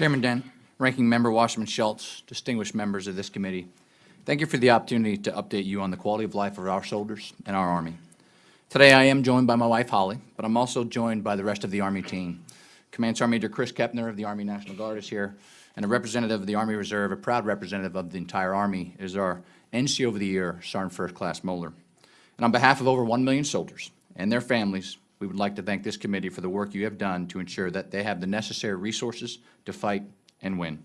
Chairman Dent, Ranking Member Wasserman Schultz, distinguished members of this committee, thank you for the opportunity to update you on the quality of life of our soldiers and our Army. Today I am joined by my wife Holly, but I'm also joined by the rest of the Army team. Command Sergeant Major Chris Kepner of the Army National Guard is here, and a representative of the Army Reserve, a proud representative of the entire Army, is our NCO of the Year, Sergeant First Class Moeller. And on behalf of over 1 million soldiers and their families, we would like to thank this committee for the work you have done to ensure that they have the necessary resources to fight and win.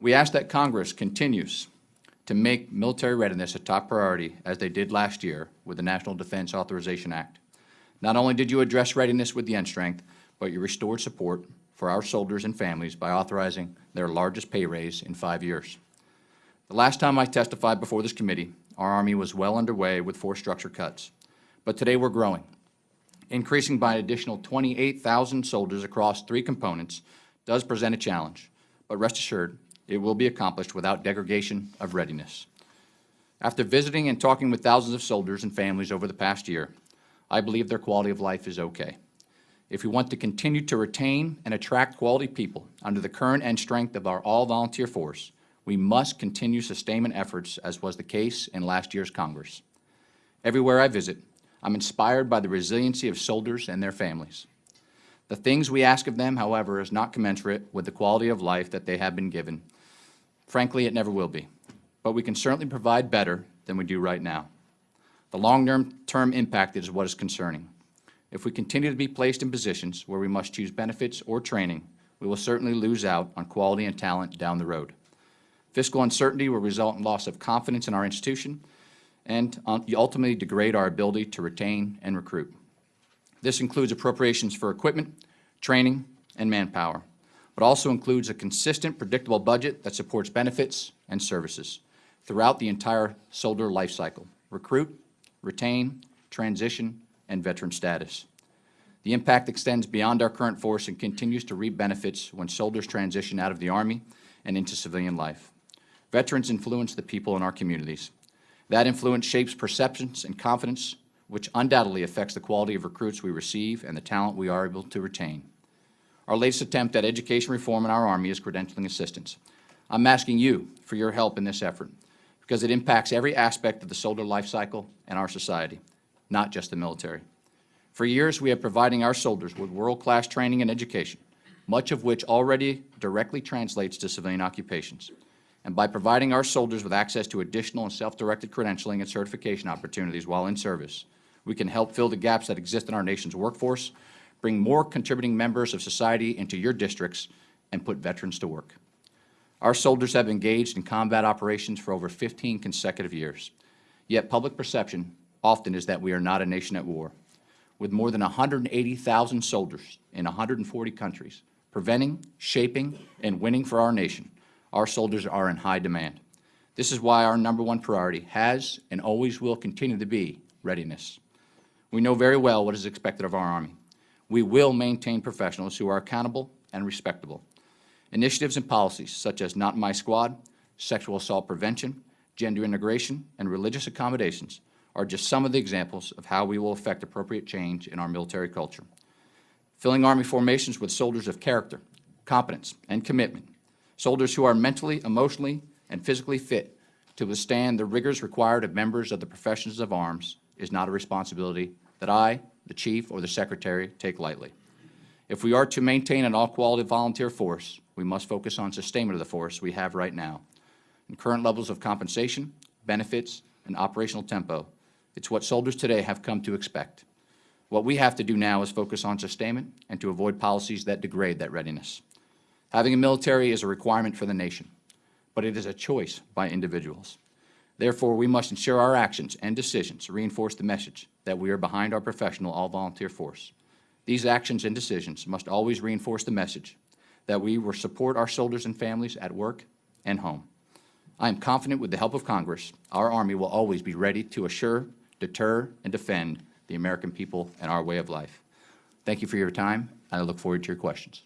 We ask that Congress continues to make military readiness a top priority, as they did last year with the National Defense Authorization Act. Not only did you address readiness with the end strength, but you restored support for our soldiers and families by authorizing their largest pay raise in five years. The last time I testified before this committee, our Army was well underway with force structure cuts. But today we're growing, increasing by an additional 28,000 soldiers across three components does present a challenge, but rest assured, it will be accomplished without degradation of readiness. After visiting and talking with thousands of soldiers and families over the past year, I believe their quality of life is okay. If we want to continue to retain and attract quality people under the current end strength of our all-volunteer force, we must continue sustainment efforts as was the case in last year's Congress. Everywhere I visit, I'm inspired by the resiliency of soldiers and their families. The things we ask of them, however, is not commensurate with the quality of life that they have been given. Frankly, it never will be. But we can certainly provide better than we do right now. The long-term impact is what is concerning. If we continue to be placed in positions where we must choose benefits or training, we will certainly lose out on quality and talent down the road. Fiscal uncertainty will result in loss of confidence in our institution and ultimately degrade our ability to retain and recruit. This includes appropriations for equipment, training, and manpower, but also includes a consistent, predictable budget that supports benefits and services throughout the entire soldier life cycle, recruit, retain, transition, and veteran status. The impact extends beyond our current force and continues to reap benefits when soldiers transition out of the Army and into civilian life. Veterans influence the people in our communities. That influence shapes perceptions and confidence which undoubtedly affects the quality of recruits we receive and the talent we are able to retain. Our latest attempt at education reform in our Army is credentialing assistance. I'm asking you for your help in this effort because it impacts every aspect of the soldier life cycle and our society, not just the military. For years, we have providing our soldiers with world-class training and education, much of which already directly translates to civilian occupations. And by providing our soldiers with access to additional and self-directed credentialing and certification opportunities while in service, we can help fill the gaps that exist in our nation's workforce, bring more contributing members of society into your districts, and put veterans to work. Our soldiers have engaged in combat operations for over 15 consecutive years. Yet public perception often is that we are not a nation at war. With more than 180,000 soldiers in 140 countries, preventing, shaping, and winning for our nation, our soldiers are in high demand. This is why our number one priority has and always will continue to be readiness. We know very well what is expected of our Army. We will maintain professionals who are accountable and respectable. Initiatives and policies such as Not My Squad, sexual assault prevention, gender integration, and religious accommodations are just some of the examples of how we will affect appropriate change in our military culture. Filling Army formations with soldiers of character, competence, and commitment, soldiers who are mentally, emotionally, and physically fit to withstand the rigors required of members of the professions of arms is not a responsibility that I, the Chief, or the Secretary take lightly. If we are to maintain an all-quality volunteer force, we must focus on sustainment of the force we have right now. In current levels of compensation, benefits, and operational tempo, it's what soldiers today have come to expect. What we have to do now is focus on sustainment and to avoid policies that degrade that readiness. Having a military is a requirement for the nation, but it is a choice by individuals. Therefore, we must ensure our actions and decisions reinforce the message that we are behind our professional all-volunteer force. These actions and decisions must always reinforce the message that we will support our soldiers and families at work and home. I am confident with the help of Congress, our Army will always be ready to assure, deter, and defend the American people and our way of life. Thank you for your time, and I look forward to your questions.